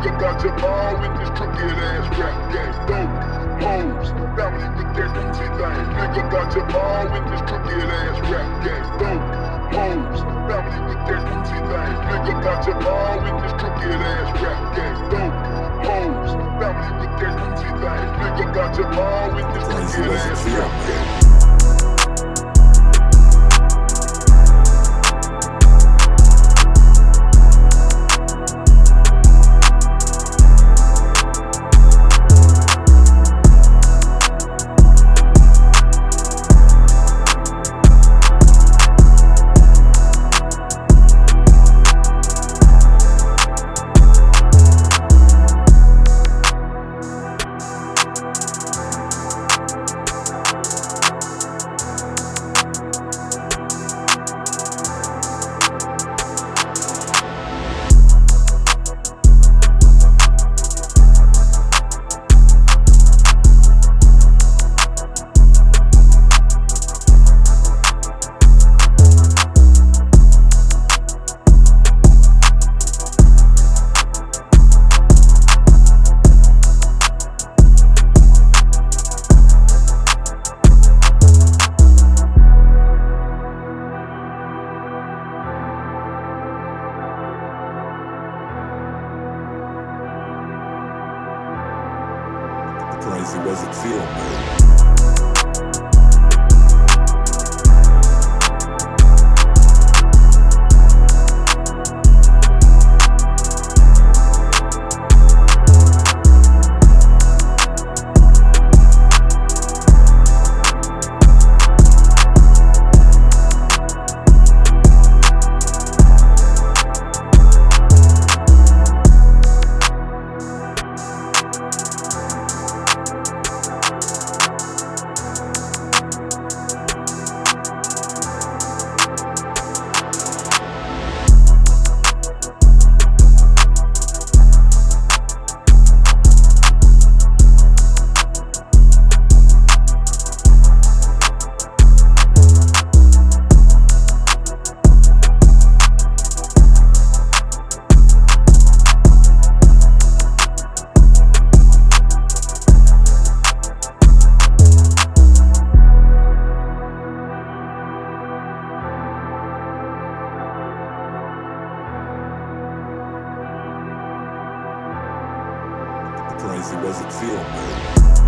Nigga got your ball with this crooked ass rap game. Dope, hoes, family with that Gucci thing. Nigga got your ball with this crooked ass rap game. Dope, hoes, family with that Gucci thing. Nigga got your ball with this crooked ass rap game. Dope, hoes, family with that Gucci thing. Nigga got your ball with this crooked ass rap game. Crazy, was it feel, man? Crazy, was it feel, man?